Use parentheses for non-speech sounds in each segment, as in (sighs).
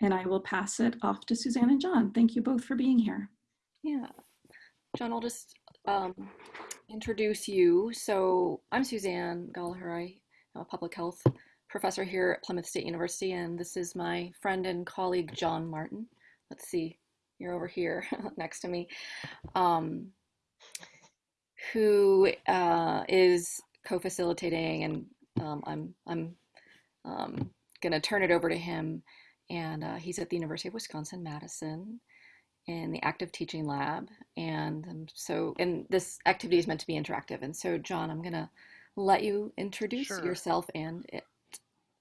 And I will pass it off to Suzanne and John. Thank you both for being here. Yeah. John, I'll just um, introduce you. So I'm Suzanne Gallagher. I'm a public health professor here at Plymouth State University, and this is my friend and colleague, John Martin. Let's see, you're over here (laughs) next to me, um, who uh, is co-facilitating, and um, I'm, I'm um, gonna turn it over to him, and uh, he's at the University of Wisconsin-Madison in the active teaching lab. And um, so, and this activity is meant to be interactive. And so, John, I'm going to let you introduce Sure. yourself and it,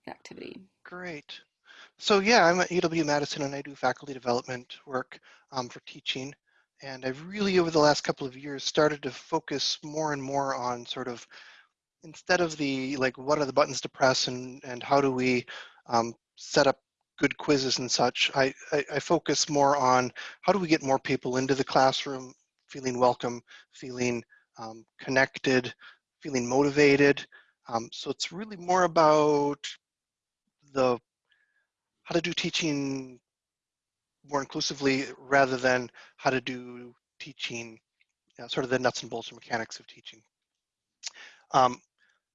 the activity. Great. So yeah, I'm at UW-Madison and I do faculty development work um, for teaching. And I've really, over the last couple of years, started to focus more and more on sort of, instead of the, like, what are the buttons to press and, and how do we um, set up good quizzes and such, I, I, I focus more on how do we get more people into the classroom feeling welcome, feeling um, connected, feeling motivated. Um, so it's really more about the how to do teaching more inclusively rather than how to do teaching, you know, sort of the nuts and bolts and mechanics of teaching. Um,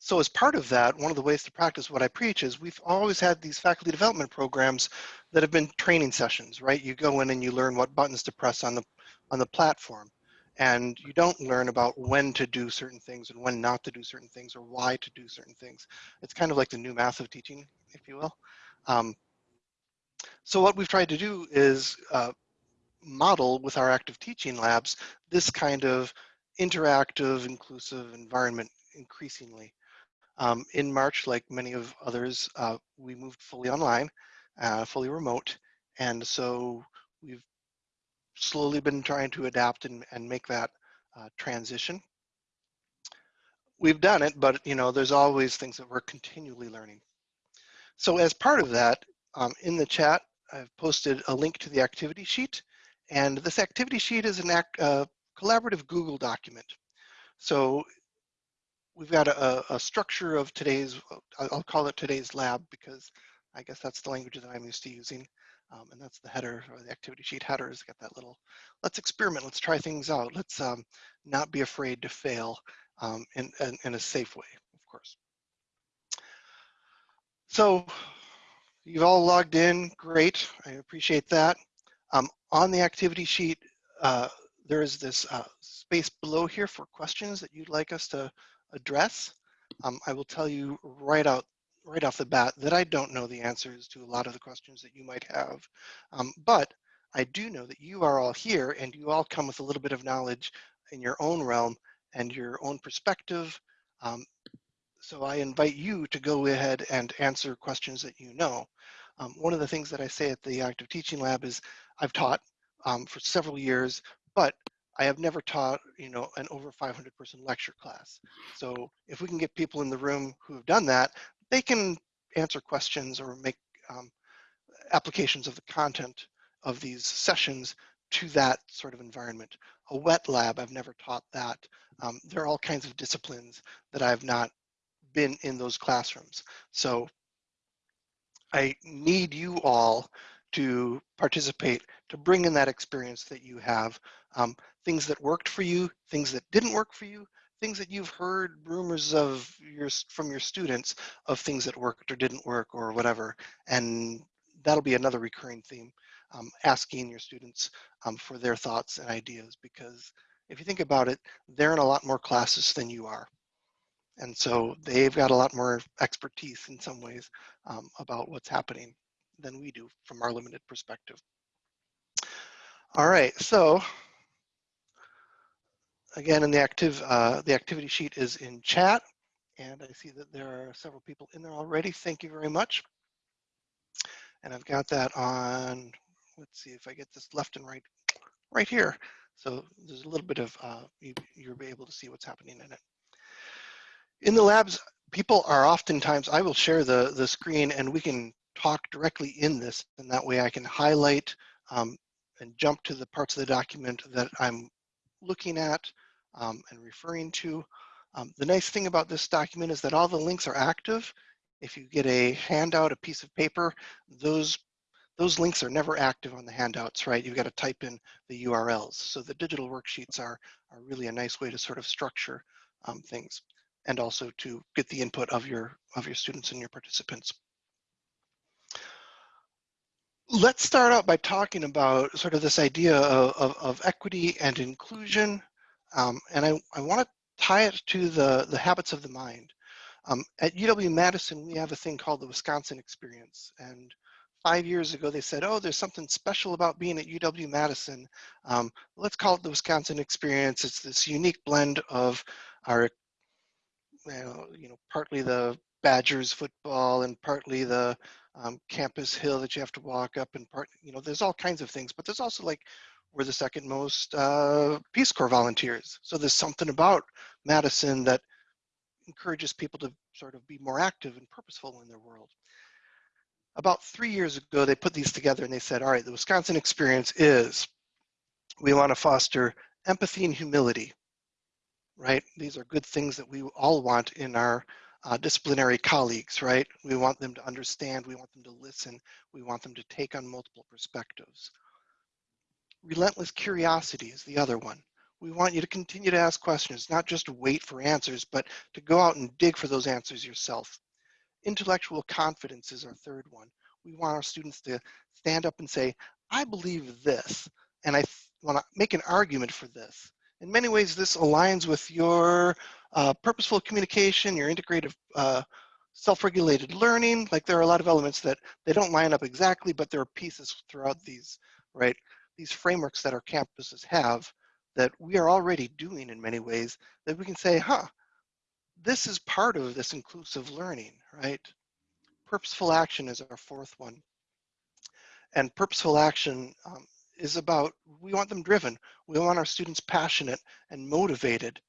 so as part of that, one of the ways to practice what I preach is we've always had these faculty development programs that have been training sessions, right? You go in and you learn what buttons to press on the on the platform. And you don't learn about when to do certain things and when not to do certain things or why to do certain things. It's kind of like the new math of teaching, if you will. Um, so what we've tried to do is uh, model with our active teaching labs this kind of interactive, inclusive environment increasingly. Um, in March, like many of others, uh, we moved fully online, uh, fully remote. And so we've slowly been trying to adapt and, and make that uh, transition. We've done it, but you know, there's always things that we're continually learning. So as part of that, um, in the chat, I've posted a link to the activity sheet. And this activity sheet is an act, uh, collaborative Google document. So we've got a, a, structure of today's, I'll call it today's lab because I guess that's the language that I'm used to using. Um, and that's the header or the activity sheet header has got that little, let's experiment, let's try things out. Let's um, not be afraid to fail um, in, in, in a safe way, of course. So you've all logged in, great, I appreciate that. Um, on the activity sheet, uh, there is this uh, space below here for questions that you'd like us to address. Um, I will tell you right out right off the bat that I don't know the answers to a lot of the questions that you might have. Um, but I do know that you are all here and you all come with a little bit of knowledge in your own realm and your own perspective. Um, so I invite you to go ahead and answer questions that you know. Um, one of the things that I say at the Active Teaching Lab is I've taught um, for several years, but I have never taught, you know, an over 500 person lecture class. So if we can get people in the room who have done that, they can answer questions or make um, applications of the content of these sessions to that sort of environment. A wet lab, I've never taught that. Um, there are all kinds of disciplines that I've not been in those classrooms. So I need you all to participate, to bring in that experience that you have, um, things that worked for you, things that didn't work for you, things that you've heard rumors of your from your students of things that worked or didn't work or whatever and that'll be another recurring theme um, asking your students um, for their thoughts and ideas because if you think about it they're in a lot more classes than you are. And so they've got a lot more expertise in some ways um, about what's happening than we do from our limited perspective. All right so again, in the active, uh, the activity sheet is in chat, and I see that there are several people in there already. Thank you very much. And I've got that on, let's see if I get this left and right, right here. So there's a little bit of, uh, you, you'll be able to see what's happening in it. In the labs, people are oftentimes, I will share the, the screen and we can talk directly in this, and that way I can highlight um, and jump to the parts of the document that I'm looking at um, and referring to. Um, the nice thing about this document is that all the links are active. If you get a handout, a piece of paper, those those links are never active on the handouts, right? You've got to type in the URLs. So the digital worksheets are, are really a nice way to sort of structure um, things and also to get the input of your, of your students and your participants. Let's start out by talking about sort of this idea of, of, of equity and inclusion. Um, and I, I want to tie it to the, the habits of the mind. Um, at UW-Madison, we have a thing called the Wisconsin Experience. And five years ago, they said, oh, there's something special about being at UW-Madison. Um, let's call it the Wisconsin Experience. It's this unique blend of our, you know, partly the Badgers football and partly the um, campus hill that you have to walk up and part, you know, there's all kinds of things, but there's also like, we're the second most uh, Peace Corps volunteers. So there's something about Madison that encourages people to sort of be more active and purposeful in their world. About three years ago, they put these together and they said, all right, the Wisconsin experience is, we want to foster empathy and humility, right? These are good things that we all want in our uh, disciplinary colleagues, right? We want them to understand, we want them to listen, we want them to take on multiple perspectives. Relentless curiosity is the other one. We want you to continue to ask questions, not just wait for answers, but to go out and dig for those answers yourself. Intellectual confidence is our third one. We want our students to stand up and say, I believe this, and I want to make an argument for this. In many ways, this aligns with your uh, purposeful communication, your integrative uh, self-regulated learning. Like there are a lot of elements that they don't line up exactly, but there are pieces throughout these, right? These frameworks that our campuses have that we are already doing in many ways that we can say, huh, this is part of this inclusive learning, right? Purposeful action is our fourth one. And purposeful action um, is about, we want them driven. We want our students passionate and motivated.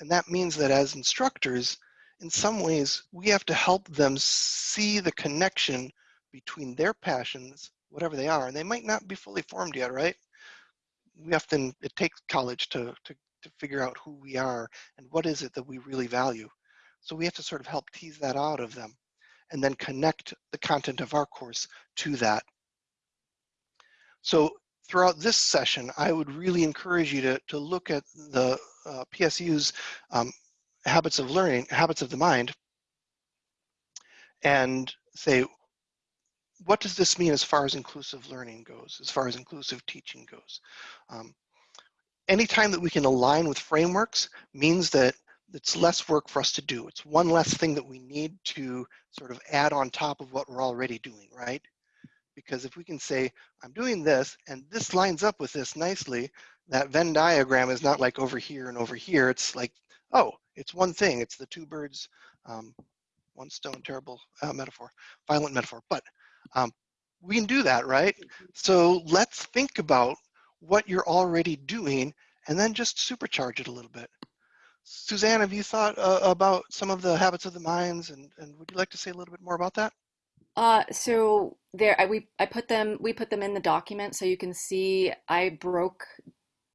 And that means that as instructors, in some ways, we have to help them see the connection between their passions, whatever they are, and they might not be fully formed yet, right? We often, it takes college to, to, to figure out who we are and what is it that we really value. So we have to sort of help tease that out of them and then connect the content of our course to that. So throughout this session, I would really encourage you to, to look at the uh, PSU's um, habits of learning, habits of the mind, and say, what does this mean as far as inclusive learning goes, as far as inclusive teaching goes? Um, anytime that we can align with frameworks means that it's less work for us to do. It's one less thing that we need to sort of add on top of what we're already doing, right? Because if we can say, I'm doing this and this lines up with this nicely, that Venn diagram is not like over here and over here. It's like, oh, it's one thing. It's the two birds, um, one stone, terrible uh, metaphor, violent metaphor. But um, we can do that, right? So let's think about what you're already doing and then just supercharge it a little bit. Suzanne, have you thought uh, about some of the habits of the minds and, and would you like to say a little bit more about that? Uh, so there, I, we, I put them, we put them in the document so you can see I broke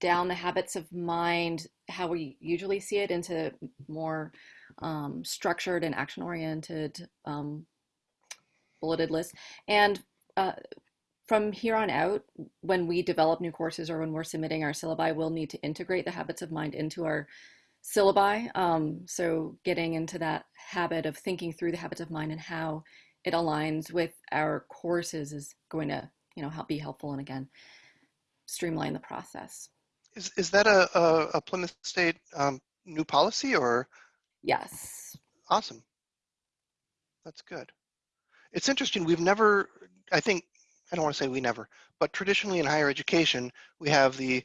down the habits of mind, how we usually see it into more um, structured and action oriented um, bulleted lists. And uh, from here on out, when we develop new courses or when we're submitting our syllabi, we'll need to integrate the habits of mind into our syllabi. Um, so getting into that habit of thinking through the habits of mind and how it aligns with our courses is going to, you know, help be helpful and again, streamline the process. Is, is that a, a, a Plymouth State um, new policy or? Yes. Awesome. That's good. It's interesting. We've never, I think, I don't want to say we never, but traditionally in higher education, we have the,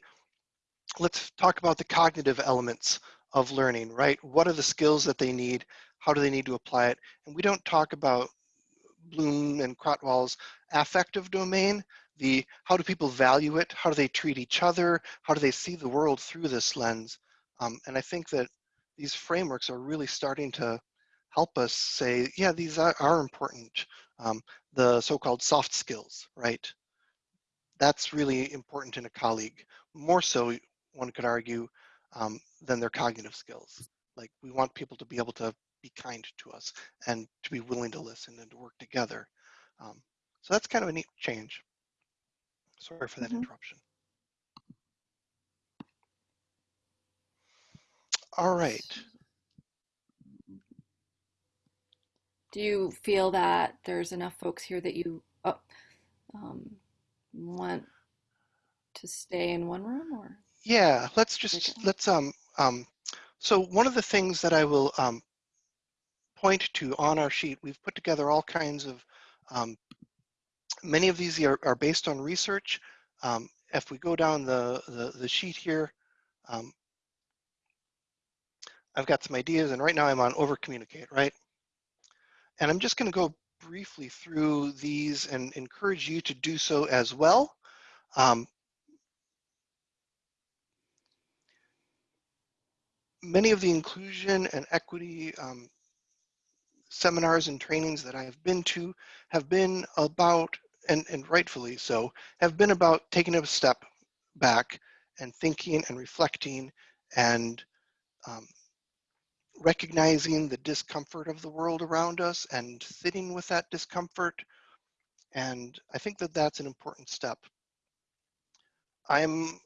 let's talk about the cognitive elements of learning, right? What are the skills that they need? How do they need to apply it? And we don't talk about Bloom and Krathwohl's affective domain, the how do people value it? How do they treat each other? How do they see the world through this lens? Um, and I think that these frameworks are really starting to help us say, yeah, these are, are important. Um, the so-called soft skills, right? That's really important in a colleague, more so, one could argue, um, than their cognitive skills. Like we want people to be able to be kind to us and to be willing to listen and to work together. Um, so that's kind of a neat change. Sorry for that Mhm. interruption. All right. Do you feel that there's enough folks here that you oh, um, want to stay in one room or? Yeah, let's just let's um um. So one of the things that I will um point to on our sheet, we've put together all kinds of um, many of these are, are based on research. Um, if we go down the, the, the sheet here, um, I've got some ideas and right now I'm on over communicate, right? And I'm just gonna go briefly through these and encourage you to do so as well. Um, many of the inclusion and equity um, seminars and trainings that I have been to have been about, and, and rightfully so, have been about taking a step back and thinking and reflecting and um, recognizing the discomfort of the world around us and sitting with that discomfort. And I think that that's an important step. I'm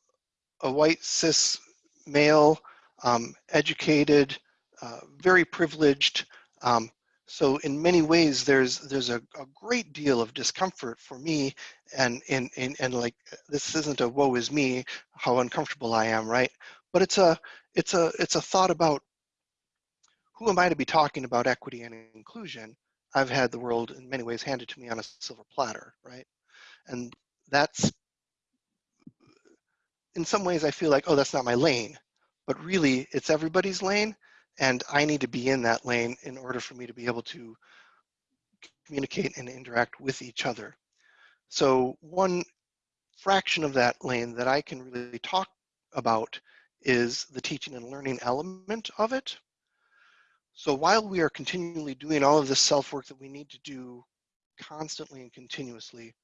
a white cis male, um, educated, uh, very privileged. Um, so in many ways, there's there's a, a great deal of discomfort for me, and and and and like this isn't a woe is me, how uncomfortable I am, right? But it's a it's a it's a thought about who am I to be talking about equity and inclusion? I've had the world in many ways handed to me on a silver platter, right? And that's in some ways I feel like, oh, that's not my lane, but really it's everybody's lane and I need to be in that lane in order for me to be able to communicate and interact with each other. So one fraction of that lane that I can really talk about is the teaching and learning element of it. So while we are continually doing all of this self-work that we need to do constantly and continuously,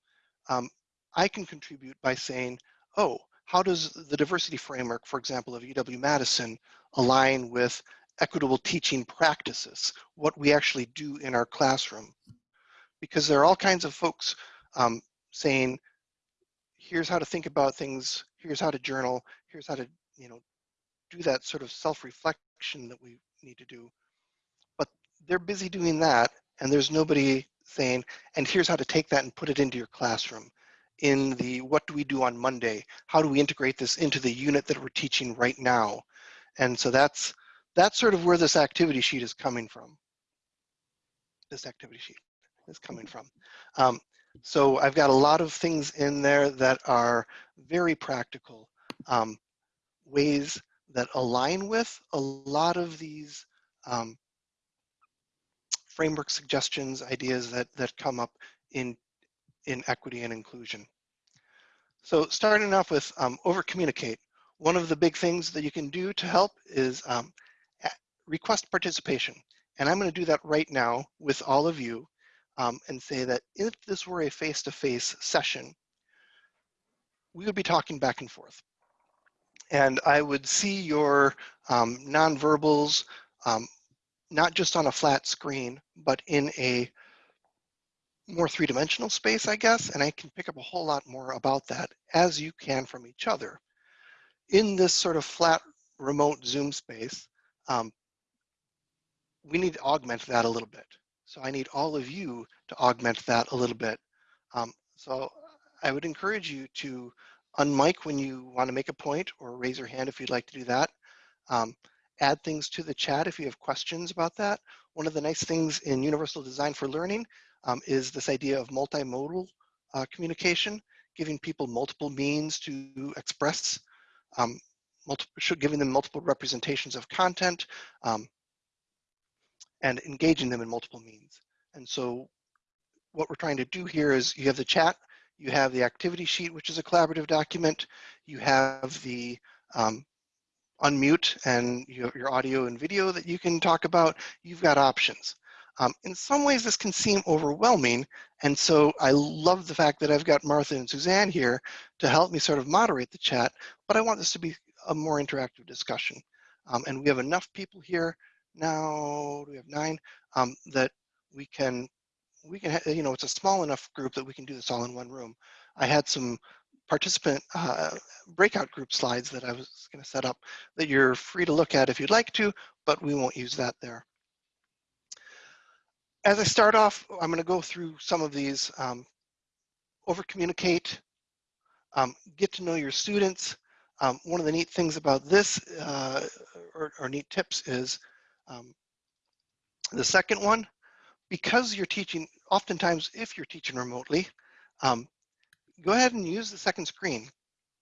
um, I can contribute by saying, oh, how does the diversity framework, for example, of UW-Madison align with equitable teaching practices, what we actually do in our classroom? Because there are all kinds of folks um, saying, here's how to think about things, here's how to journal, here's how to, you know, do that sort of self-reflection that we need to do. They're busy doing that, and there's nobody saying, and here's how to take that and put it into your classroom in the what do we do on Monday? How do we integrate this into the unit that we're teaching right now? And so that's that's sort of where this activity sheet is coming from. This activity sheet is coming from. Um, so I've got a lot of things in there that are very practical um, ways that align with a lot of these um, framework suggestions, ideas that, that come up in, in equity and inclusion. So starting off with um, over communicate, one of the big things that you can do to help is um, request participation. And I'm gonna do that right now with all of you um, and say that if this were a face-to-face -face session, we would be talking back and forth. And I would see your um, nonverbals, um, not just on a flat screen, but in a more three-dimensional space, I guess, and I can pick up a whole lot more about that as you can from each other. In this sort of flat remote Zoom space, um, we need to augment that a little bit. So I need all of you to augment that a little bit. Um, so I would encourage you to unmic when you want to make a point or raise your hand if you'd like to do that. Um, add things to the chat if you have questions about that. One of the nice things in Universal Design for Learning um, is this idea of multimodal uh, communication, giving people multiple means to express, um, multiple, giving them multiple representations of content, um, and engaging them in multiple means. And so what we're trying to do here is you have the chat, you have the activity sheet, which is a collaborative document, you have the um, unmute and you have your audio and video that you can talk about, you've got options. Um, in some ways, this can seem overwhelming. And so I love the fact that I've got Martha and Suzanne here to help me sort of moderate the chat, but I want this to be a more interactive discussion. Um, and we have enough people here now, we have nine, um, that we can, we can, you know, it's a small enough group that we can do this all in one room. I had some participant uh, breakout group slides that I was going to set up that you're free to look at if you'd like to, but we won't use that there. As I start off, I'm going to go through some of these. Um, over communicate, um, get to know your students. Um, one of the neat things about this, uh, or, or, neat tips is um, the second one, because you're teaching, oftentimes if you're teaching remotely, um, go ahead and use the second screen.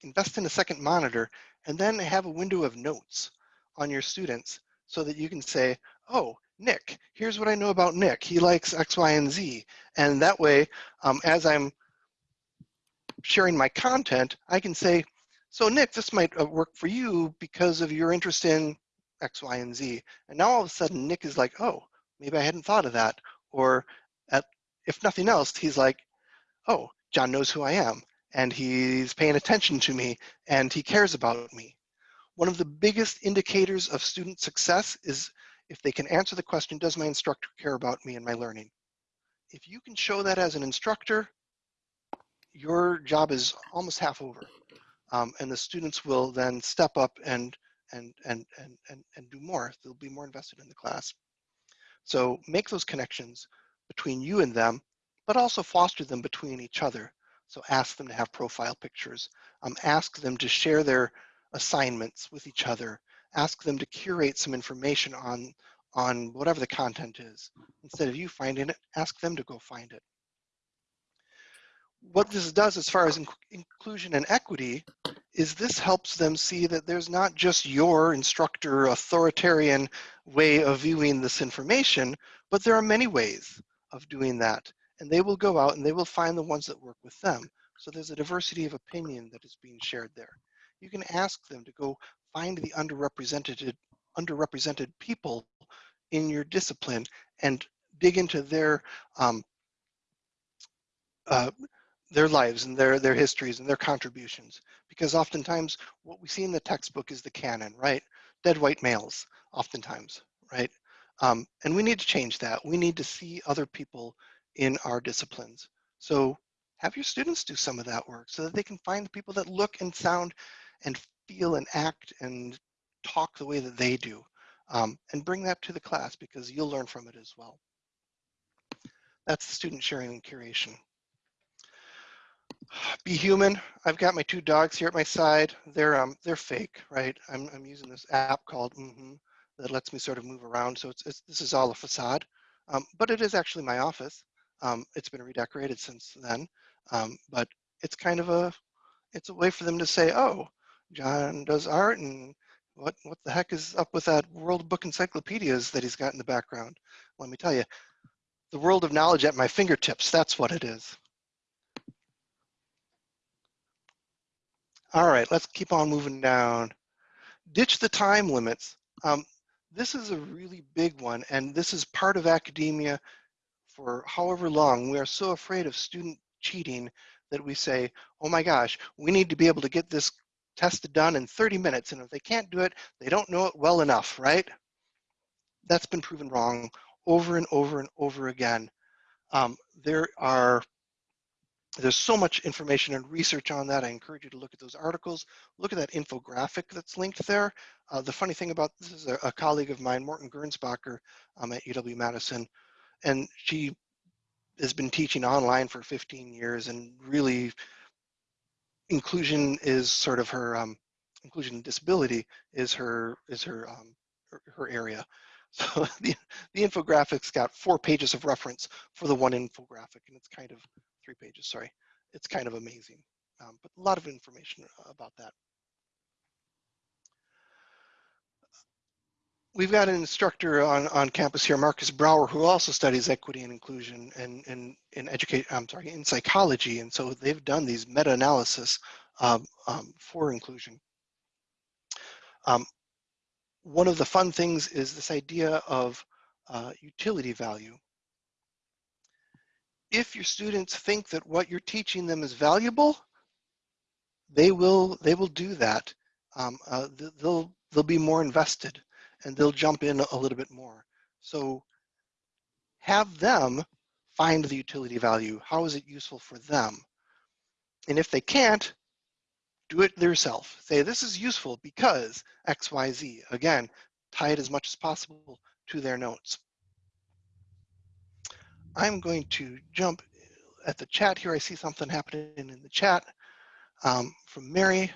Invest in a second monitor and then have a window of notes on your students so that you can say, oh, Nick, here's what I know about Nick. He likes X, Y, and Z. And that way, um, as I'm sharing my content, I can say, so Nick, this might uh, work for you because of your interest in X, Y, and Z. And now all of a sudden Nick is like, oh, maybe I hadn't thought of that. Or at, if nothing else, he's like, oh, John knows who I am and he's paying attention to me and he cares about me. One of the biggest indicators of student success is if they can answer the question, does my instructor care about me and my learning? If you can show that as an instructor, your job is almost half over. Um, and the students will then step up and, and, and, and, and, and do more. They'll be more invested in the class. So make those connections between you and them, but also foster them between each other. So ask them to have profile pictures. Um, ask them to share their assignments with each other. Ask them to curate some information on, on whatever the content is. Instead of you finding it, ask them to go find it what this does as far as in inclusion and equity is this helps them see that there's not just your instructor authoritarian way of viewing this information, but there are many ways of doing that. And they will go out and they will find the ones that work with them. So there's a diversity of opinion that is being shared there. You can ask them to go find the underrepresented, underrepresented people in your discipline and dig into their um, uh, their lives and their their histories and their contributions because oftentimes what we see in the textbook is the canon right dead white males oftentimes right um, and we need to change that we need to see other people in our disciplines so have your students do some of that work so that they can find the people that look and sound and feel and act and talk the way that they do um, and bring that to the class because you'll learn from it as well that's student sharing and curation (sighs) be human. I've got my two dogs here at my side. They're um they're fake, right? I'm I'm using this app called mm -hmm that lets me sort of move around. So it's, it's this is all a facade, um, but it is actually my office. Um, it's been redecorated since then, um, but it's kind of a it's a way for them to say, oh, John does art, and what what the heck is up with that World Book Encyclopedias that he's got in the background? Let me tell you, the world of knowledge at my fingertips. That's what it is. All right, let's keep on moving down. Ditch the time limits. Um, this is a really big one, and this is part of academia for however long. We are so afraid of student cheating that we say, oh my gosh, we need to be able to get this test done in 30 minutes, and if they can't do it, they don't know it well enough, right? That's been proven wrong over and over and over again. Um, there are there's so much information and research on that. I encourage you to look at those articles. Look at that infographic that's linked there. Uh, the funny thing about this is a, a colleague of mine, Morton Gernsbacher um, at UW-Madison, and she has been teaching online for 15 years and really inclusion is sort of her, um, inclusion and disability is her, is her, um, her, her area. (laughs) So the, the infographics got four pages of reference for the one infographic and it's kind of three pages, sorry. It's kind of amazing, um, but a lot of information about that. We've got an instructor on, on campus here, Markus Brauer, who also studies equity and inclusion and in, in educate, I'm sorry, in psychology. And so they've done these meta-analysis um, um, for inclusion. Um, one of the fun things is this idea of uh, utility value if your students think that what you're teaching them is valuable, they will they will do that. Um, uh, they'll they'll be more invested and they'll jump in a little bit more. So have them find the utility value. How is it useful for them? And if they can't, do it yourself. Say, this is useful because X, Y, Z. Again, tie it as much as possible to their notes. I'm going to jump at the chat here. I see something happening in the chat um, from Mary.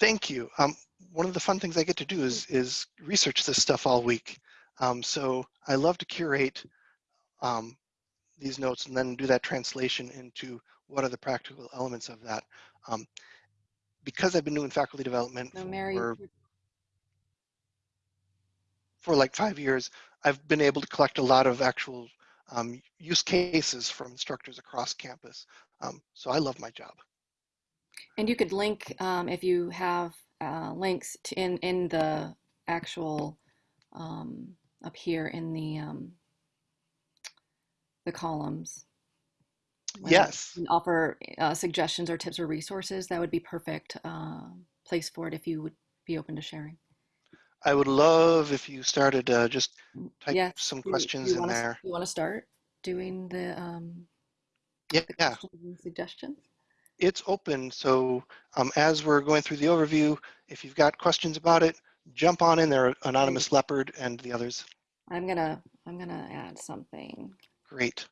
Thank you. Um, one of the fun things I get to do is, is research this stuff all week. Um, so I love to curate um, these notes and then do that translation into what are the practical elements of that. Um, because I've been doing faculty development No, Mary, for, for like five years, I've been able to collect a lot of actual um, use cases from instructors across campus. Um, so I love my job. And you could link um, if you have uh, links to in in the actual um, up here in the um, the columns. Yes. offer uh, suggestions or tips or resources. That would be perfect uh, place for it if you would be open to sharing. I would love if you started uh, just type Yes, some you- questions you in wanna there. You want to start doing the, um, Yeah, the yeah, suggestions? It's open. So um, as we're going through the overview, if you've got questions about it, jump on in there, Anonymous Leopard and the others. I'm gonna I'm gonna add something. Great.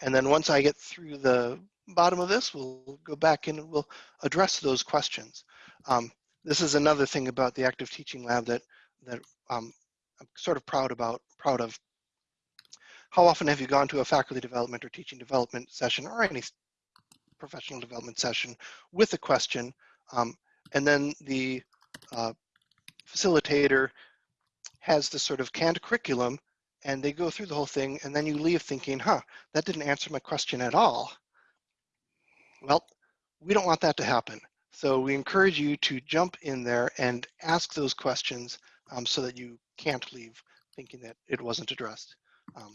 And then once I get through the bottom of this, we'll go back in and we'll address those questions. Um, this is another thing about the active teaching lab that that um, I'm sort of proud about, proud of. How often have you gone to a faculty development or teaching development session or any professional development session with a question, um, and then the uh, facilitator has this sort of canned curriculum and they go through the whole thing and then you leave thinking, huh, that didn't answer my question at all. Well, we don't want that to happen. So we encourage you to jump in there and ask those questions um, so that you can't leave thinking that it wasn't addressed. Um,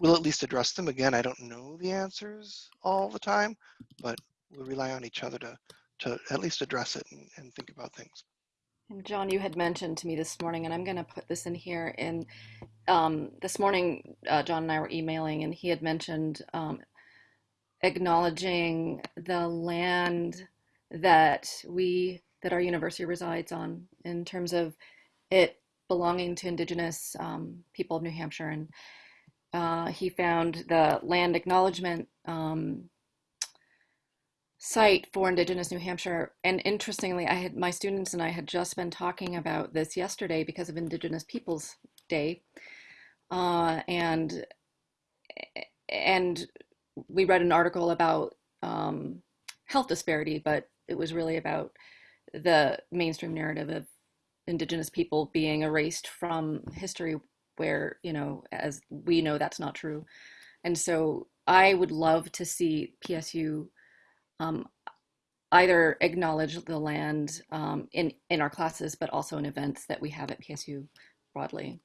we'll at least address them. Again, I don't know the answers all the time, but we'll rely on each other to, to at least address it and, and think about things. And John, you had mentioned to me this morning, and I'm gonna put this in here. In um, this morning, uh, John and I were emailing, and he had mentioned um, acknowledging the land that we that our university resides on in terms of it belonging to indigenous um, people of New Hampshire. And uh, he found the land acknowledgement um, site for indigenous New Hampshire. And interestingly, I had my students and I had just been talking about this yesterday because of Indigenous Peoples Day. Uh, and and we read an article about um, health disparity, but it was really about the mainstream narrative of indigenous people being erased from history where you know as we know that's not true. And so i would love to see psu um, either acknowledge the land um, in in our classes but also in events that we have at psu broadly.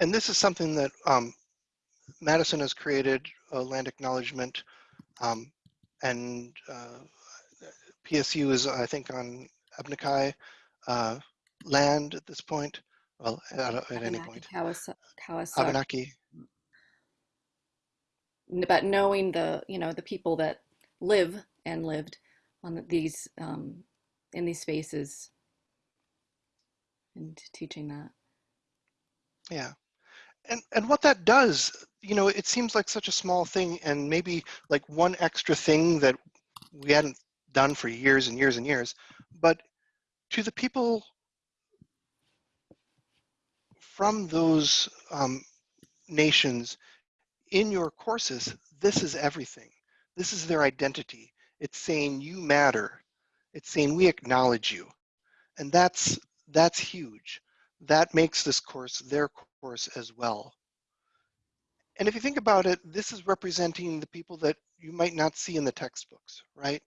And this is something that um, Madison has created a land acknowledgement um, and uh, PSU is, I think, on Abenaki uh, land at this point. Well, at, at any point. Kawasaki, Abenaki. but knowing the you know the people that live and lived on these um, in these spaces and teaching that Yeah. And, and what that does, you know, it seems like such a small thing and maybe like one extra thing that we hadn't done for years and years and years. But to the people from those um, nations in your courses, this is everything. This is their identity. It's saying you matter. It's saying we acknowledge you. And that's that's huge. That makes this course their course as well. And if you think about it, this is representing the people that you might not see in the textbooks, right?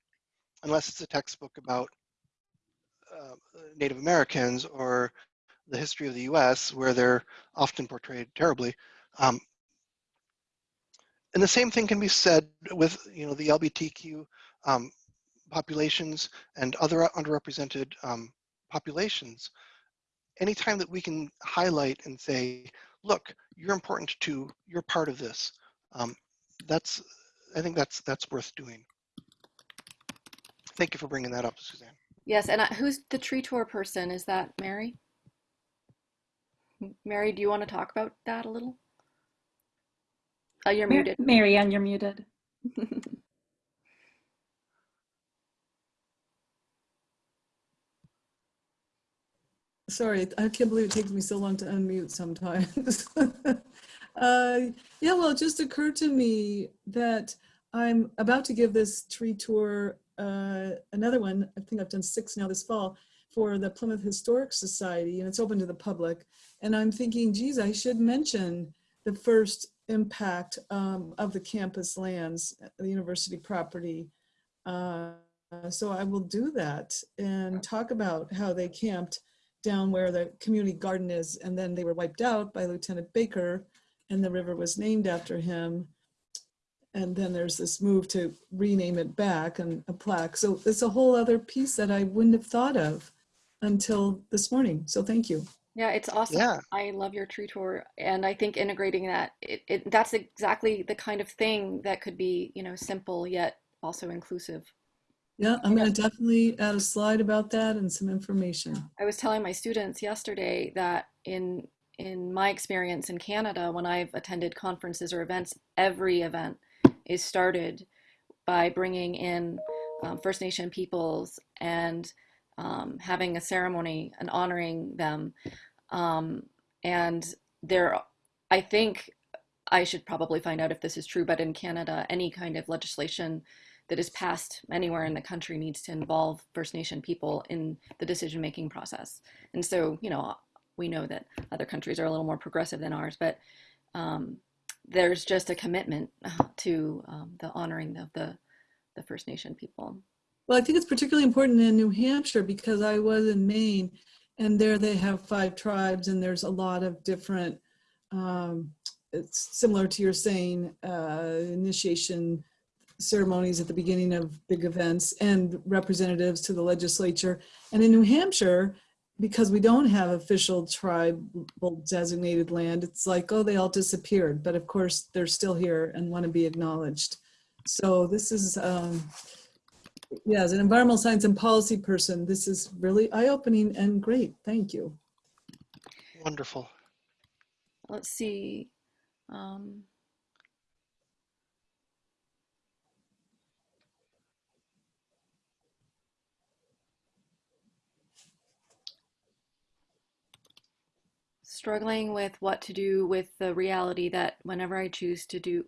Unless it's a textbook about uh, Native Americans or the history of the US, where they're often portrayed terribly. Um, and the same thing can be said with you know, the LGBTQ um, populations and other underrepresented um, populations. Anytime that we can highlight and say, look, you're important to, You're part of this. Um, that's, I think that's that's worth doing. Thank you for bringing that up, Suzanne. Yes, and I, who's the tree tour person? Is that Mary? M- Mary, do you want to talk about that a little? Oh, you're Mar- muted. Marianne, you're muted. (laughs) Sorry, I can't believe it takes me so long to unmute sometimes. (laughs) uh, yeah, well, it just occurred to me that I'm about to give this tree tour, uh, another one, I think I've done six now this fall, for the Plymouth Historic Society, and it's open to the public. And I'm thinking, geez, I should mention the first impact um, of the campus lands, the university property. Uh, so I will do that and talk about how they camped down where the community garden is, and then they were wiped out by Lieutenant Baker, and the river was named after him. And then there's this move to rename it back and a plaque. So it's a whole other piece that I wouldn't have thought of until this morning. So thank you. Yeah, it's awesome. Yeah. I love your tree tour, and I think integrating that it, it that's exactly the kind of thing that could be, you know, simple yet also inclusive. Yeah, I'm gonna definitely add a slide about that and some information. I was telling my students yesterday that in in my experience in Canada, when I've attended conferences or events, every event is started by bringing in um, First Nation peoples and um, having a ceremony and honoring them. Um, and there, I think I should probably find out if this is true, but in Canada, any kind of legislation that is passed anywhere in the country needs to involve First Nation people in the decision making process. And so, you know, we know that other countries are a little more progressive than ours, but um, there's just a commitment to um, the honoring of the, the First Nation people. Well, I think it's particularly important in New Hampshire because I was in Maine and there they have five tribes and there's a lot of different, um, it's similar to your saying, uh, initiation ceremonies at the beginning of big events and representatives to the legislature. And in New Hampshire, because we don't have official tribal designated land, it's like, oh, they all disappeared. But of course, they're still here and want to be acknowledged. So this is, um, yeah, as an environmental science and policy person, this is really eye-opening and great. Thank you. Wonderful. Let's see. Um, struggling with what to do with the reality that whenever I choose to do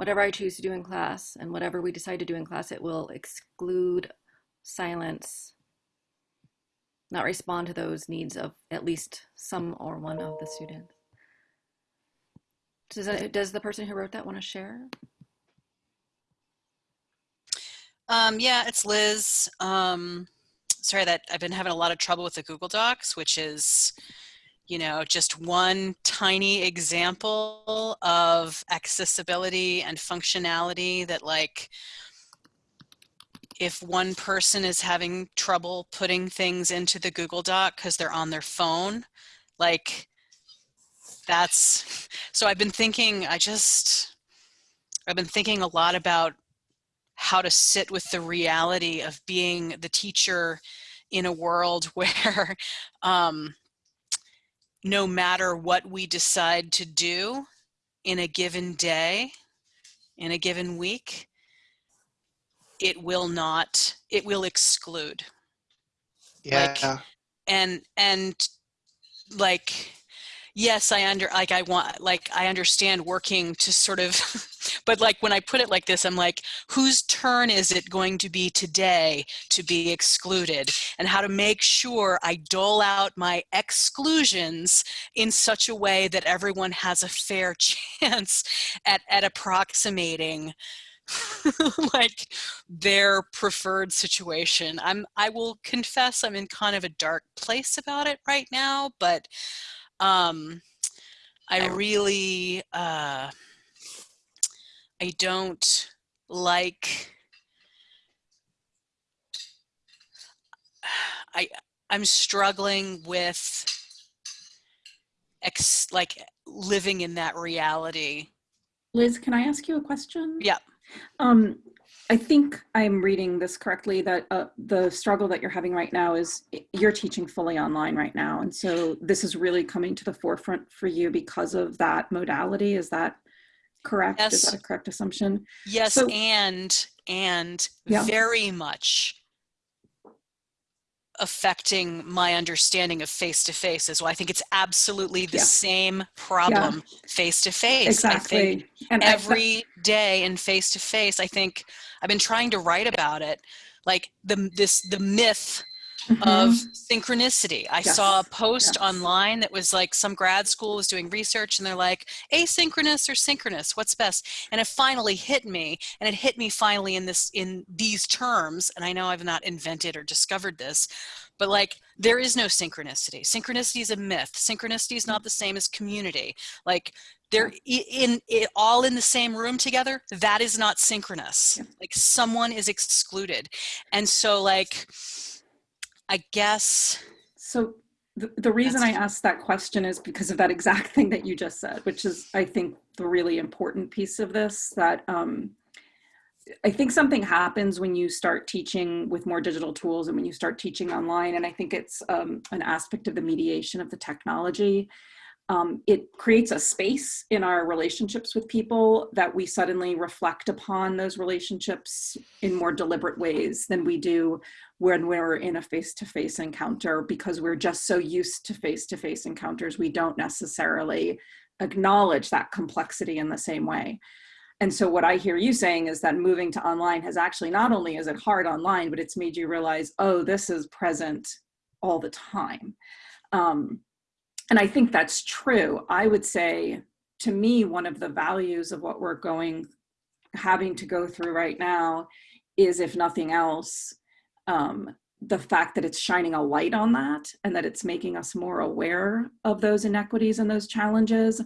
whatever I choose to do in class and whatever we decide to do in class, it will exclude, silence, not respond to those needs of at least some or one of the students. Does, that, does the person who wrote that want to share? Um, yeah, it's Liz. Um, sorry that I've been having a lot of trouble with the Google Docs, which is, you know, just one tiny example of accessibility and functionality that like, if one person is having trouble putting things into the Google Doc because they're on their phone, like that's, (laughs) so I've been thinking, I just, I've been thinking a lot about how to sit with the reality of being the teacher in a world (laughs) where um, no matter what we decide to do in a given day, in a given week, it will not, it will exclude. Yeah. Like- And, and like, yes, I under, like I want, like I understand working to sort of, (laughs) but like when I put it like this, I'm like, whose turn is it going to be today to be excluded and how to make sure I dole out my exclusions in such a way that everyone has a fair (laughs) chance at, at approximating (laughs) like their preferred situation. I'm I will confess I'm in kind of a dark place about it right now, but um I really uh I don't like (sighs) I I'm struggling with ex like living in that reality. Liz, can I ask you a question? Yeah. Um, I think I'm reading this correctly that uh, the struggle that you're having right now is you're teaching fully online right now. And so this is really coming to the forefront for you because of that modality. Is that correct? Is Yes. that a correct assumption? Yes, So- and and Yeah. very much affecting my understanding of face to face as well. I think it's absolutely the Yeah. same problem face to face. I think Exactly. And I- every day in face to face, I think I've been trying to write about it, like the this the myth of Mhm. synchronicity. I saw a post yes. online that was like some grad school was doing research and they're like asynchronous or synchronous, what's best? And it finally hit me and it hit me finally in this in these terms and I know I've not invented or discovered this, but like there is no synchronicity. Synchronicity is a myth. Synchronicity is not the same as community. Like they're in it all in the same room together that is not synchronous Yeah. like someone is excluded and so like i guess So the, the reason I asked that question is because of that exact (laughs) thing that you just said, which is, I think, the really important piece of this that um, I think something happens when you start teaching with more digital tools and when you start teaching online. And I think it's um, an aspect of the mediation of the technology. Um, it creates a space in our relationships with people that we suddenly reflect upon those relationships in more deliberate ways than we do when we're in a face-to-face encounter because we're just so used to face-to-face encounters we don't necessarily acknowledge that complexity in the same way. And so what i hear you saying is that moving to online has actually not only is it hard online but it's made you realize oh this is present all the time. Um, and i think that's true i would say to me one of the values of what we're going having to go through right now is if nothing else um, the fact that it's shining a light on that and that it's making us more aware of those inequities and those challenges.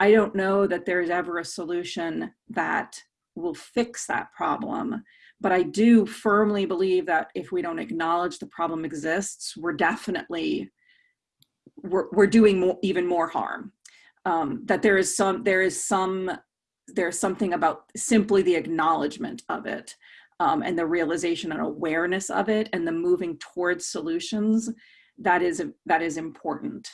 I don't know that there's ever a solution that will fix that problem, but I do firmly believe that if we don't acknowledge the problem exists, we're definitely we're, we're doing more, even more harm. Um, that there is some there is some there's something about simply the acknowledgement of it um, and the realization and awareness of it and the moving towards solutions that is that is important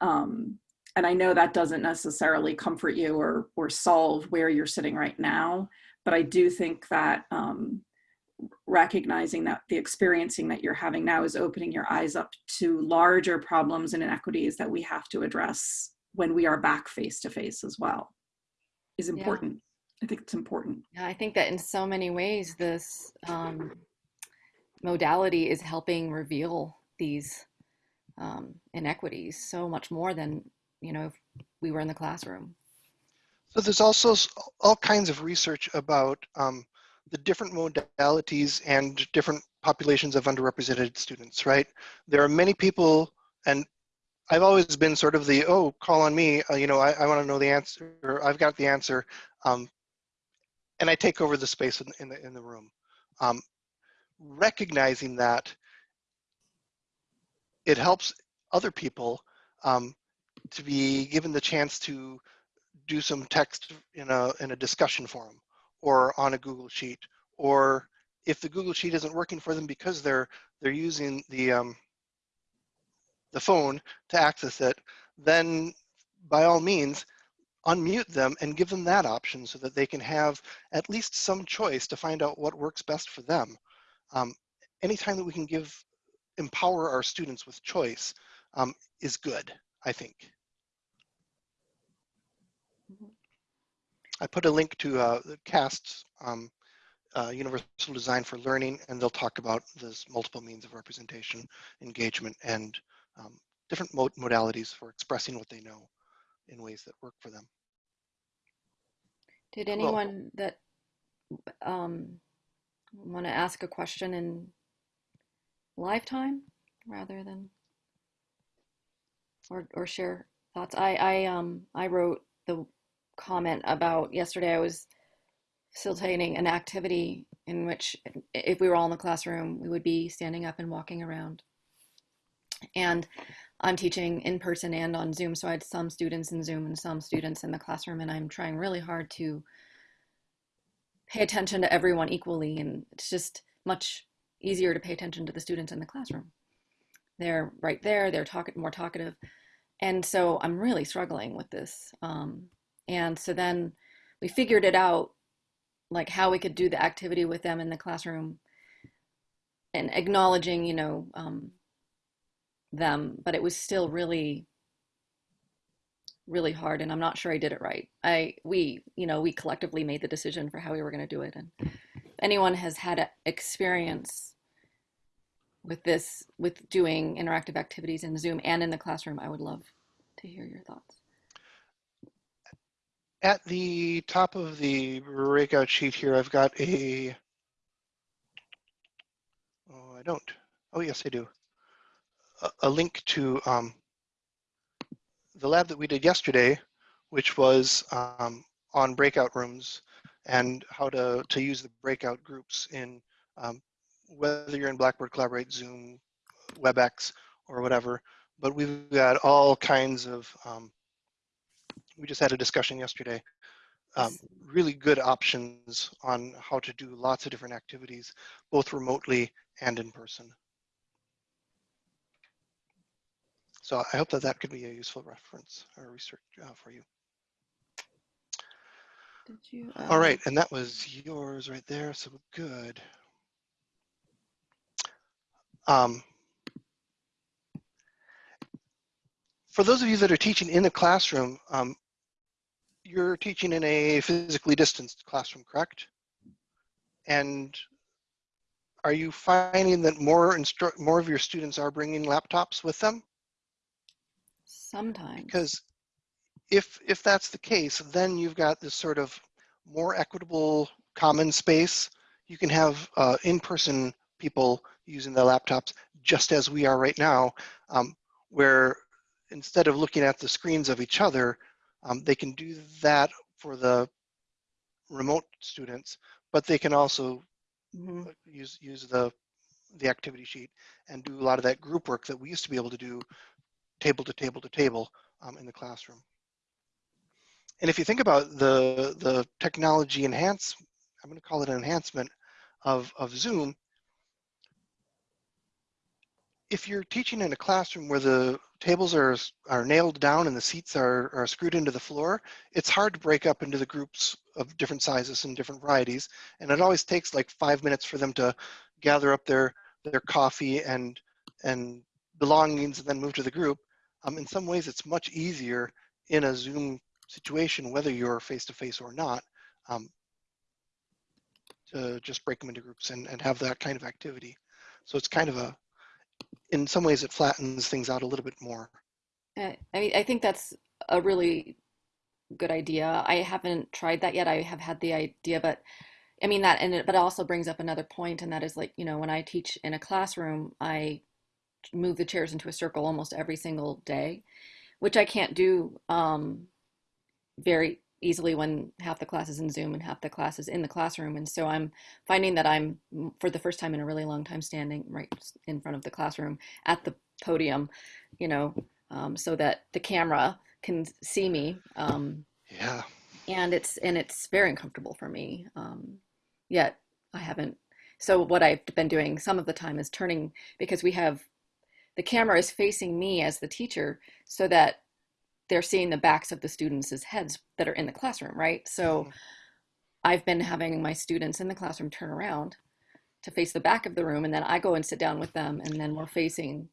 um, and i know that doesn't necessarily comfort you or or solve where you're sitting right now but i do think that um, recognizing that the experiencing that you're having now is opening your eyes up to larger problems and inequities that we have to address when we are back face to face as well is Yeah. important i think it's important Yeah, I think that in so many ways, this um, modality is helping reveal these um, inequities so much more than you know if we were in the classroom. So there's also all kinds of research about um, the different modalities and different populations of underrepresented students, right? There are many people, and I've always been sort of the, oh, call on me, uh, you know, I, I want to know the answer, or I've got the answer. Um, and I take over the space in, in, the, in the room. Um, recognizing that it helps other people um, to be given the chance to do some text in a in a discussion forum or on a Google sheet or if the Google sheet isn't working for them because they're they're using the um, the phone to access it, then by all means unmute them and give them that option so that they can have at least some choice to find out what works best for them. Um, anytime that we can give empower our students with choice um, is good, I think. I put a link to uh, the CAST's um, uh, Universal Design for Learning, and they'll talk about this multiple means of representation, engagement, and um, different mod modalities for expressing what they know in ways that work for them. Did anyone that um, want to ask a question in lifetime rather than or or share thoughts? I I um I wrote the comment about yesterday. I was facilitating an activity in which if we were all in the classroom, we would be standing up and walking around. And I'm teaching in person and on Zoom, so I had some students in Zoom and some students in the classroom, and I'm trying really hard to pay attention to everyone equally, and it's just much easier to pay attention to the students in the classroom. They're right there, they're talking more talkative, and so I'm really struggling with this. Um, and so then we figured it out, like how we could do the activity with them in the classroom, and acknowledging, you know. Um, them, but it was still really, really hard. And I'm not sure I did it right. I, we, you know, we collectively made the decision for how we were going to do it. And if anyone has had experience with this, with doing interactive activities in Zoom and in the classroom, I would love to hear your thoughts. At the top of the breakout sheet here, I've got a, oh, I don't. Oh, yes, I do. A, a link to um, the lab that we did yesterday, which was um, on breakout rooms and how to, to use the breakout groups in um, whether you're in Blackboard Collaborate, Zoom, WebEx, or whatever. But we've got all kinds of um, we just had a discussion yesterday. Um, really good options on how to do lots of different activities, both remotely and in person. So I hope that that could be a useful reference or research uh, for you. Did you? All uh, right, and that was yours right there, so good. Um, for those of you that are teaching in the classroom, um, you're teaching in a physically distanced classroom, correct? And are you finding that more more of your students are bringing laptops with them? Sometimes. Because if if that's the case, then you've got this sort of more equitable common space. You can have uh, in-person people using their laptops just as we are right now, um, where instead of looking at the screens of each other, um, they can do that for the remote students, but they can also Mhm. use use the the activity sheet and do a lot of that group work that we used to be able to do table to table to table um, in the classroom. And if you think about the the technology enhance, I'm going to call it an enhancement of of Zoom. If you're teaching in a classroom where the tables are are nailed down and the seats are, are screwed into the floor, it's hard to break up into the groups of different sizes and different varieties. And it always takes like five minutes for them to gather up their their coffee and and belongings and then move to the group. Um, in some ways, it's much easier in a Zoom situation, whether you're face to face or not, um, to just break them into groups and, and have that kind of activity. So it's kind of a, in some ways, it flattens things out a little bit more. Uh, I mean, I think that's a really good idea. I haven't tried that yet. I have had the idea, but I mean that, and it, but it also brings up another point, and that is like, you know, when I teach in a classroom, I move the chairs into a circle almost every single day, which I can't do um, very easily when half the class is in Zoom and half the class is in the classroom. And so I'm finding that I'm, for the first time in a really long time, standing right in front of the classroom at the podium, you know, um, so that the camera can see me. Um, Yeah. and it's and it's very uncomfortable for me. Um, yet I haven't. So what I've been doing some of the time is turning because we have the camera is facing me as the teacher, so that they're seeing the backs of the students' heads that are in the classroom, right? So Mhm. I've been having my students in the classroom turn around to face the back of the room, and then I go and sit down with them, and then we're facing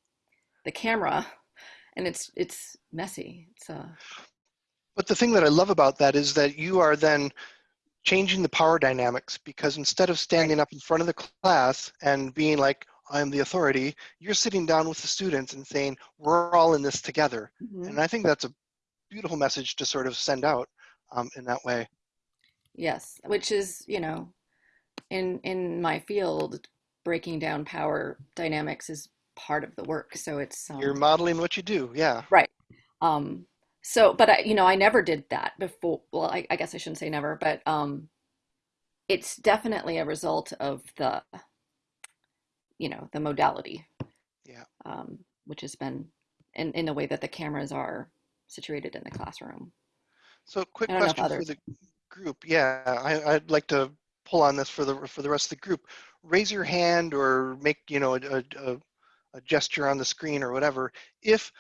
the camera, (laughs) and it's it's messy. It's uh, But the thing that I love about that is that you are then changing the power dynamics because instead of standing up in front of the class and being like, I'm the authority, you're sitting down with the students and saying, we're all in this together. mhm. And I think that's a beautiful message to sort of send out um, in that way. Yes, which is, you know, in in my field, breaking down power dynamics is part of the work. So it's You're um, modeling what you do. Yeah. right. Um, so, but I, you know, I never did that before. Well, I, I guess I shouldn't say never, but um, it's definitely a result of the, you know, the modality, Yeah. um, which has been in, in a way that the cameras are situated in the classroom. So quick I don't know if question for the group. Yeah, I, I'd like to pull on this for the for the rest of the group. Raise your hand or make you know a, a, a gesture on the screen or whatever if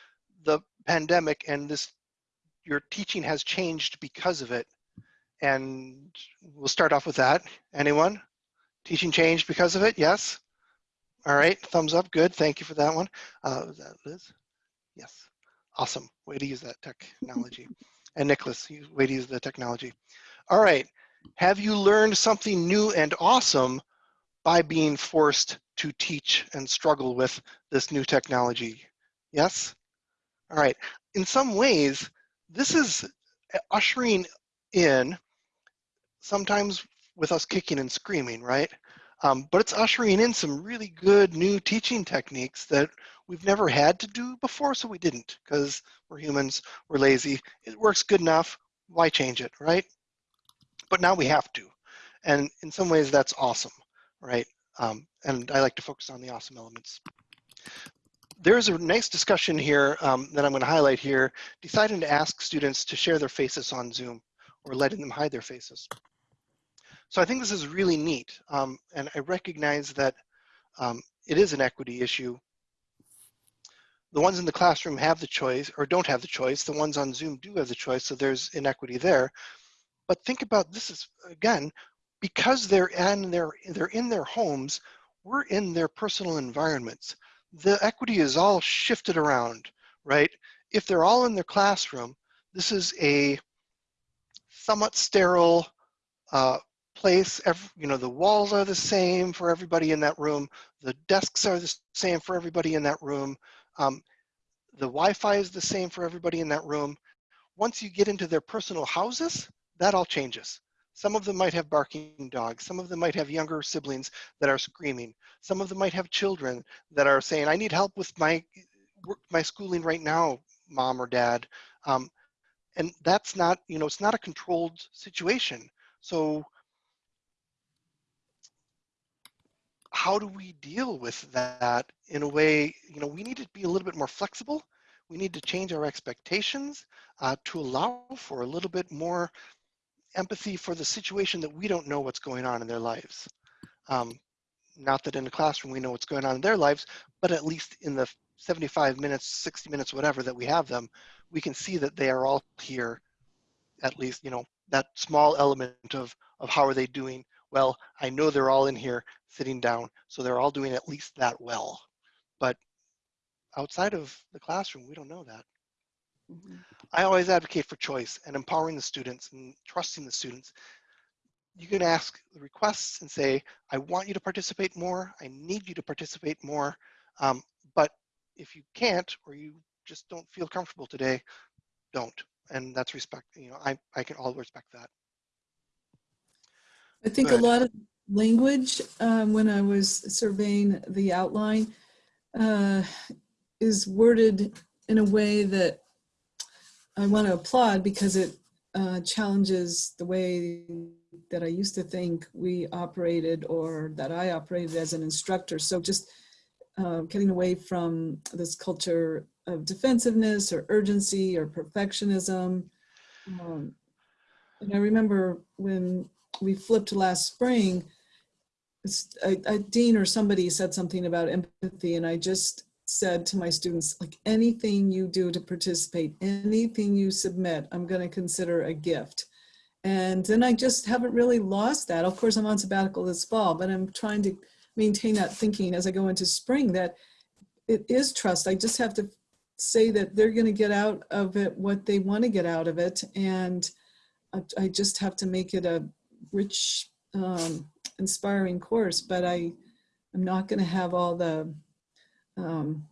the pandemic and this your teaching has changed because of it. And we'll start off with that. Anyone? Teaching changed because of it? Yes. All right. Thumbs up. Good. Thank you for that one. Uh, was that Liz? Yes. Awesome. Way to use that (laughs) technology. And Nicholas, way to use the technology. All right. Have you learned something new and awesome by being forced to teach and struggle with this new technology? Yes? All right. In some ways, this is ushering in, sometimes with us kicking and screaming, right? Um, but it's ushering in some really good new teaching techniques that we've never had to do before, so we didn't because we're humans, we're lazy. It works good enough. Why change it, right? But now we have to. And in some ways, that's awesome, right? Um, and I like to focus on the awesome elements. There's a nice discussion here um, that I'm going to highlight here, deciding to ask students to share their faces on Zoom or letting them hide their faces. So I think this is really neat. Um, and I recognize that um, it is an equity issue. The ones in the classroom have the choice or don't have the choice. The ones on Zoom do have the choice, so there's inequity there. But think about this is, again, because they're in their, they're in their homes, we're in their personal environments. The equity is all shifted around, right? If they're all in their classroom, this is a somewhat sterile uh, place. Every, you know, the walls are the same for everybody in that room. The desks are the same for everybody in that room. Um, the Wi-Fi is the same for everybody in that room. Once you get into their personal houses, that all changes. Some of them might have barking dogs. Some of them might have younger siblings that are screaming. Some of them might have children that are saying, I need help with my, my schooling right now, mom or dad. Um, and that's not, you know, it's not a controlled situation. So how do we deal with that in a way, you know, we need to be a little bit more flexible. We need to change our expectations uh, to allow for a little bit more empathy for the situation that we don't know what's going on in their lives. Um, not that in the classroom we know what's going on in their lives, but at least in the 75 minutes, 60 minutes, whatever that we have them, we can see that they are all here, at least, you know, that small element of, of how are they doing? Well, I know they're all in here sitting down, so they're all doing at least that well. But outside of the classroom, we don't know that. Mhm. I always advocate for choice and empowering the students and trusting the students. You can ask the requests and say, I want you to participate more. I need you to participate more. Um, but if you can't, or you just don't feel comfortable today, don't. And that's respect, you know, I, I can all respect that. I think a lot of language, um, when I was surveying the outline, uh, is worded in a way that I want to applaud because it uh, challenges the way that I used to think we operated or that I operated as an instructor. So just uh, getting away from this culture of defensiveness or urgency or perfectionism. Um, and I remember when we flipped last spring, a, I, Dean or somebody said something about empathy and I just said to my students, like anything you do to participate, anything you submit, I'm going to consider a gift. And then I just haven't really lost that. Of course, I'm on sabbatical this fall, but I'm trying to maintain that thinking as I go into spring that it is trust. I just have to say that they're going to get out of it what they want to get out of it. And I, I just have to make it a rich, um, inspiring course, but I, I'm not going to have all the, um,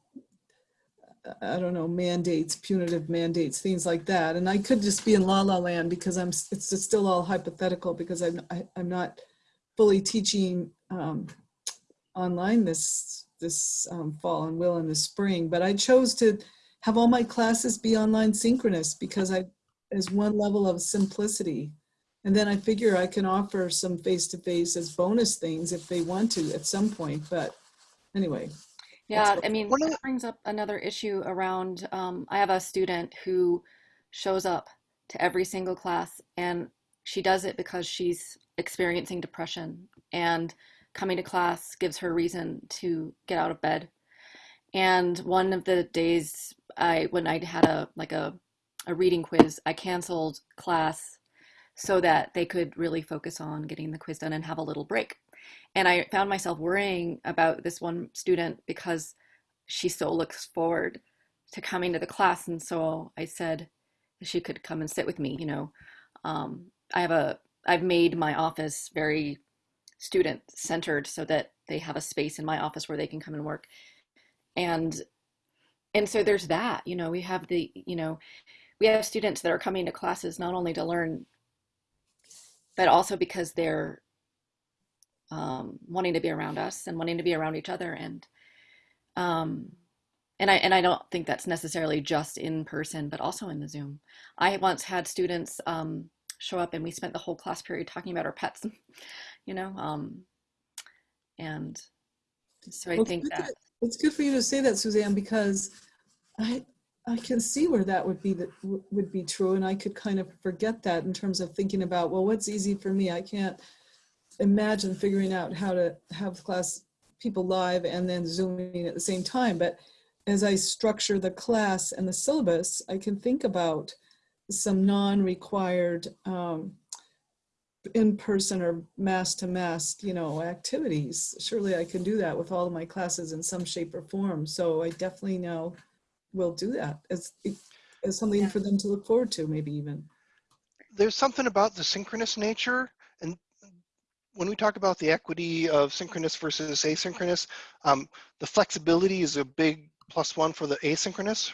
I don't know, mandates, punitive mandates, things like that. And I could just be in la la land because I'm, it's still all hypothetical because I'm, I, I'm not fully teaching um, online this, this um, fall and will in the spring. But I chose to have all my classes be online synchronous because I, as one level of simplicity. And then I figure I can offer some face-to-face as bonus things if they want to at some point. But anyway, Yeah, I mean, One of that brings up another issue around, um, I have a student who shows up to every single class and she does it because she's experiencing depression and coming to class gives her reason to get out of bed. And one of the days I, when I had a, like a, a reading quiz, I canceled class so that they could really focus on getting the quiz done and have a little break. And I found myself worrying about this one student because she so looks forward to coming to the class. And so I said she could come and sit with me. You know, um, I have a, I've made my office very student centered so that they have a space in my office where they can come and work. And, and so there's that, you know, we have the, you know, we have students that are coming to classes not only to learn, but also because they're um, wanting to be around us and wanting to be around each other and um, and I and I don't think that's necessarily just in person, but also in the Zoom. I once had students um, show up and we spent the whole class period talking about our pets, (laughs) you know, um, and so I Well, think that- It's good for you to say that, Suzanne, because I, I can see where that would be, that would be true. And I could kind of forget that in terms of thinking about, well, what's easy for me? I can't imagine figuring out how to have class people live and then zooming at the same time. But as I structure the class and the syllabus, I can think about some non-required um, in-person or mass-to-mass, you know, activities. Surely I can do that with all of my classes in some shape or form. So I definitely now will do that as, as something Yeah. for them to look forward to, maybe even. there's something about the synchronous nature and when we talk about the equity of synchronous versus asynchronous um, the flexibility is a big plus one for the asynchronous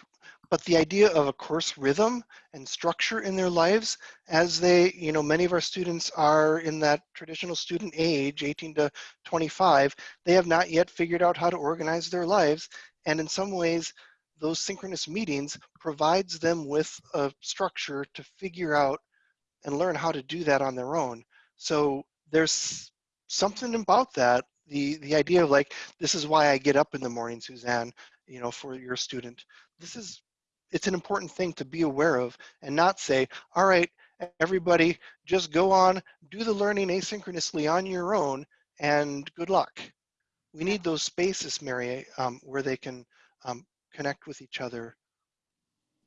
but the idea of a course rhythm and structure in their lives as they you know many of our students are in that traditional student age 18 to 25 they have not yet figured out how to organize their lives and in some ways those synchronous meetings provides them with a structure to figure out and learn how to do that on their own. So there's something about that. The the idea of like this is why I get up in the morning, Suzanne. You know, for your student, this is it's an important thing to be aware of and not say, all right, everybody, just go on, do the learning asynchronously on your own, and good luck. We need those spaces, Mary, um, where they can um, connect with each other.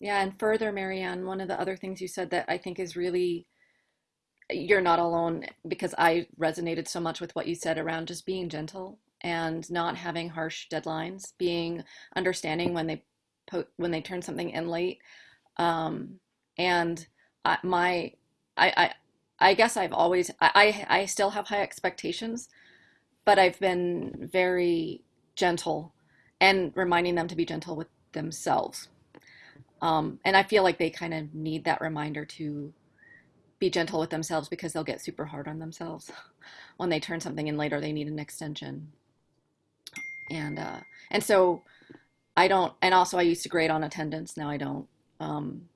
Yeah, and further, Marianne, one of the other things you said that I think is really, you're not alone because I resonated so much with what you said around just being gentle and not having harsh deadlines, being understanding when they when they turn something in late. Um, and I, my, I, I, I guess I've always, I, I I still have high expectations, but I've been very gentle and reminding them to be gentle with themselves um, and I feel like they kind of need that reminder to be gentle with themselves because they'll get super hard on themselves (laughs) when they turn something in later. They need an extension, and uh, and so I don't. And also, I used to grade on attendance. Now I don't um,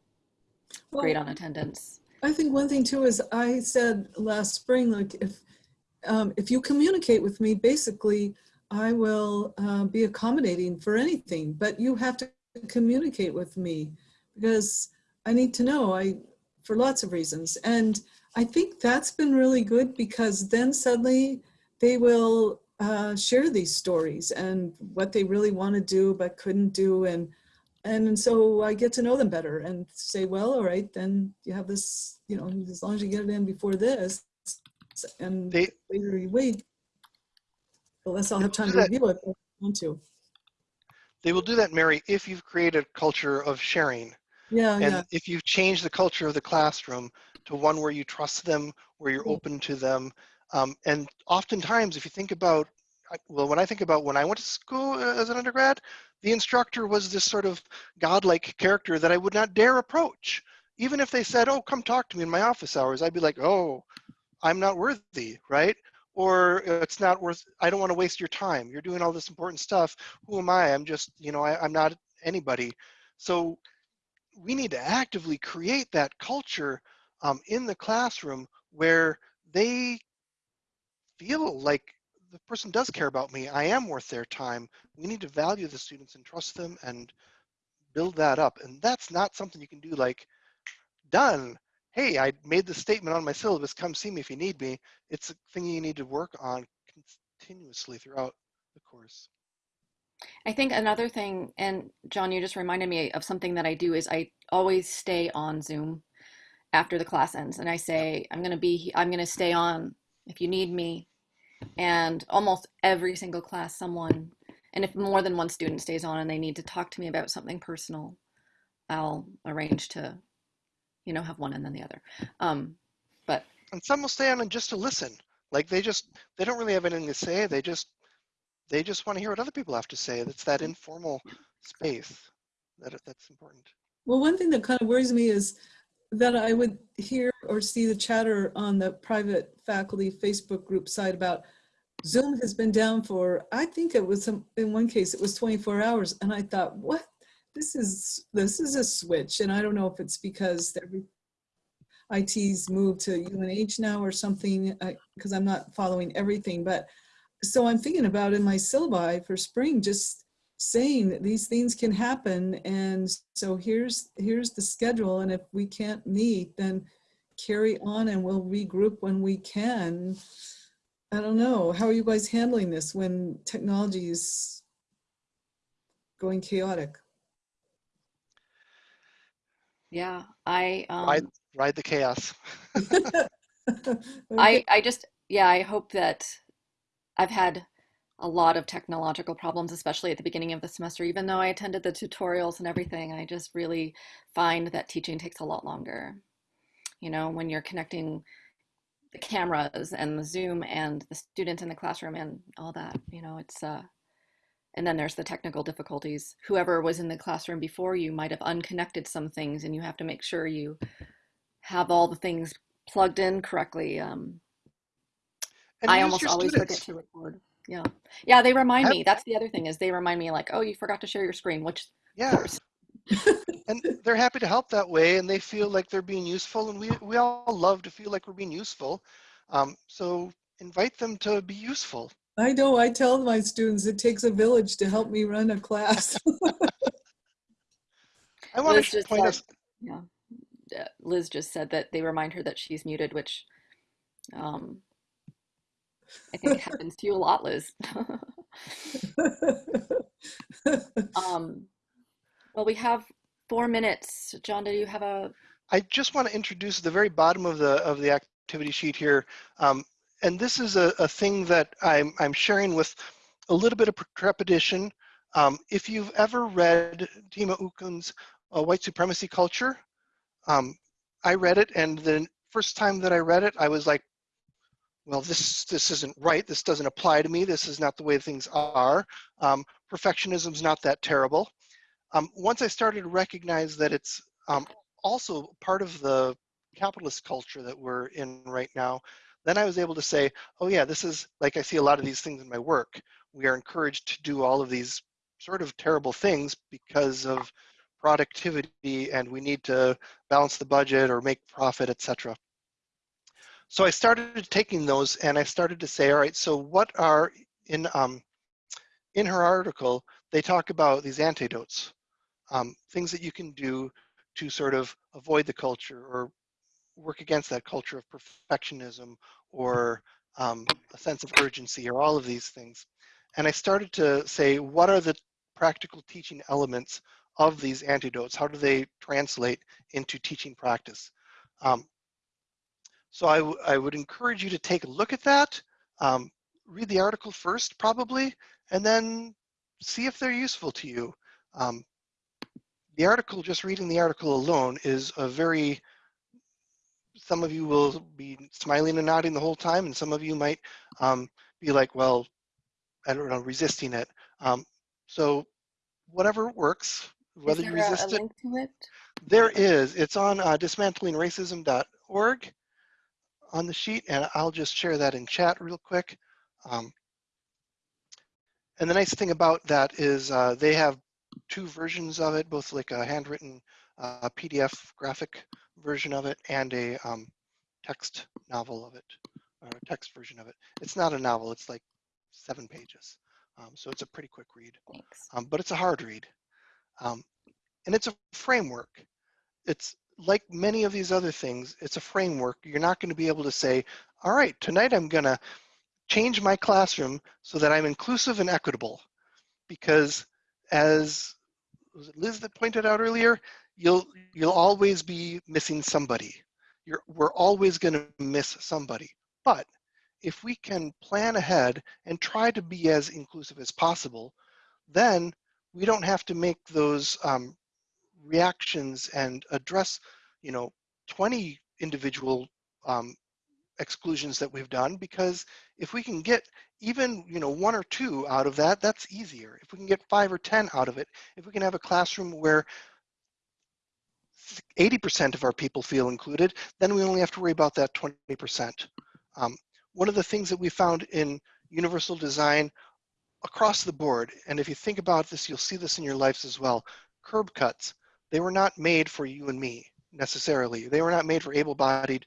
grade on attendance. I think one thing too is I said last spring, like if, um, if you communicate with me, basically I will uh, be accommodating for anything, but you have to communicate with me because I need to know I, for lots of reasons. And I think that's been really good because then suddenly they will uh, share these stories and what they really want to do but couldn't do. And and so I get to know them better and say, well, all right, then you have this, you know, as long as you get it in before this, and They- later you wait, the less I'll have time to review it if I want to. They will do that, Mary, if you've created a culture of sharing. Yeah, And yeah, if you've changed the culture of the classroom to one where you trust them, where you're Yeah. open to them, um, and oftentimes, if you think about, well, when I think about when I went to school uh, as an undergrad, the instructor was this sort of godlike character that I would not dare approach. Even if they said, "Oh, come talk to me in my office hours," I'd be like, "Oh, I'm not worthy," right? Or "Uh, it's not worth. I don't want to waste your time. You're doing all this important stuff. Who am I? I'm just, you know, I, I'm not anybody. So we need to actively create that culture um, in the classroom where they feel like the person does care about me. I am worth their time. We need to value the students and trust them and build that up. And that's not something you can do like, done. Hey, I made the statement on my syllabus. Come see me if you need me. It's a thing you need to work on continuously throughout the course. I think another thing, and John, you just reminded me of something that I do is I always stay on Zoom after the class ends, and I say I'm going to be, I'm going to stay on if you need me. And almost every single class, someone, and if more than one student stays on and they need to talk to me about something personal, I'll arrange to, you know, have one and then the other. Um, but And some will stay on and just to listen. Like they just, they don't really have anything to say. They just, they just want to hear what other people have to say. It's that informal space that that's important. Well, one thing that kind of worries me is that I would hear or see the chatter on the private faculty Facebook group site about Zoom has been down for, I think it was some, in one case, it was 24 hours. And I thought, what? This is, this is a switch. And I don't know if it's because IT's moved to UNH now or something, uh, because I'm not following everything. But so I'm thinking about in my syllabi for spring, just saying that these things can happen and so here's here's the schedule and if we can't meet then carry on and we'll regroup when we can i don't know how are you guys handling this when technology is going chaotic yeah, I, Ride, um, ride the chaos. (laughs) (laughs) I, I just, yeah, I hope that I've had a lot of technological problems, especially at the beginning of the semester. Even though I attended the tutorials and everything, I just really find that teaching takes a lot longer. You know, when you're connecting the cameras and the Zoom and the students in the classroom and all that, you know, it's, uh, and then there's the technical difficulties. Whoever was in the classroom before you might have unconnected some things and you have to make sure you have all the things plugged in correctly. Um, I almost always students. forget to record. Yeah. Yeah, they remind Have- me. That's the other thing is they remind me like, oh, you forgot to share your screen, which Yeah, (laughs) and they're happy to help that way, and they feel like they're being useful, and we we all love to feel like we're being useful. Um, so invite them to be useful. I know, I tell my students it takes a village to help me run a class. (laughs) I want Liz to just point said, us. yeah. Liz just said that they remind her that she's muted, which um, I think happens to you a lot, Liz. (laughs) um, well, we have four minutes. John, do you have a, I just want to introduce the very bottom of the of the activity sheet here, um, and this is a, a thing that I'm I'm sharing with a little bit of trepidation. Um, if you've ever read Tema Okun's uh, White Supremacy Culture, um, I read it, and the first time that I read it, I was like, well, this this isn't right. This doesn't apply to me. This is not the way things are. Um, perfectionism's not that terrible. Um, once I started to recognize that it's um, also part of the capitalist culture that we're in right now, then I was able to say, oh yeah, this is like I see a lot of these things in my work. We are encouraged to do all of these sort of terrible things because of productivity and we need to balance the budget or make profit, etc. So I started taking those and I started to say, all right, so what are in um, in her article, they talk about these antidotes, um, things that you can do to sort of avoid the culture or work against that culture of perfectionism or um, a sense of urgency or all of these things. And I started to say, what are the practical teaching elements of these antidotes? How do they translate into teaching practice? Um, so I would encourage you to take a look at that, um, read the article first probably, and then see if they're useful to you. Um, the article, just reading the article alone is a very, some of you will be smiling and nodding the whole time, and some of you might um, be like, well, I don't know, resisting it. Um, so whatever works, whether you there a, a resist it, link to it? there is. It's on uh, dismantlingracism.org on the sheet, and I'll just share that in chat real quick. Um, and the nice thing about that is uh, they have two versions of it, both like a handwritten uh, PDF graphic version of it and a um, text novel of it, or a text version of it. It's not a novel, it's like seven pages. Um, so it's a pretty quick read, um, but it's a hard read. Um, and it's a framework. It's like many of these other things, it's a framework. You're not going to be able to say, all right, tonight I'm going to change my classroom so that I'm inclusive and equitable. Because as was it Liz that pointed out earlier, you'll you'll always be missing somebody. You're, we're always going to miss somebody. But if we can plan ahead and try to be as inclusive as possible, then we don't have to make those um, reactions and address, you know, 20 individual um, exclusions that we've done because if we can get even you know one or two out of that that's easier if we can get five or ten out of it if we can have a classroom where 80% of our people feel included then we only have to worry about that 20% um, one of the things that we found in universal design across the board and if you think about this you'll see this in your lives as well curb cuts they were not made for you and me necessarily they were not made for able-bodied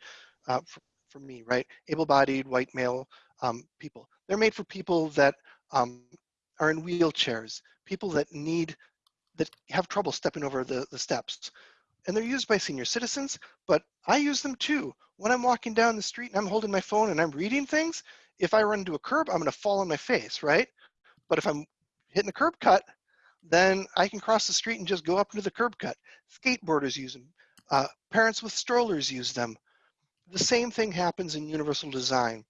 uh, for, for me, right? Able-bodied white male um, people. They're made for people that um, are in wheelchairs, people that need, that have trouble stepping over the, the steps. And they're used by senior citizens, but I use them too. When I'm walking down the street and I'm holding my phone and I'm reading things, if I run into a curb, I'm gonna fall on my face, right? But if I'm hitting the curb cut, then I can cross the street and just go up into the curb cut. Skateboarders use them. Uh, parents with strollers use them the same thing happens in universal design.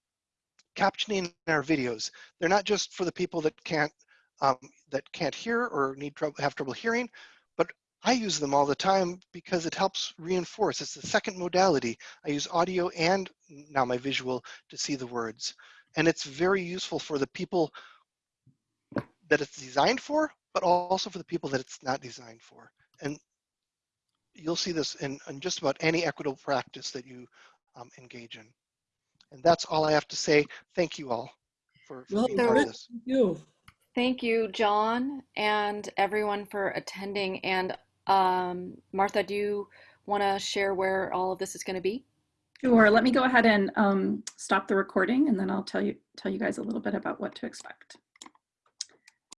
Captioning in our videos, they're not just for the people that can't um, that can't hear or need trouble have trouble hearing, I use them all the time because it helps reinforce. It's the second modality. I use audio and now my visual to see the words. And it's very useful for the people that it's designed for, but also for the people that it's not designed for. And you'll see this in, in just about any equitable practice that you um, engage in. And that's all I have to say. Thank you all for, for Well, being part of this. Thank you. Thank you, John, and everyone for attending. And um, Martha, do you want to share where all of this is going to be? Sure, let me go ahead and um, stop the recording and then I'll tell you, tell you guys a little bit about what to expect.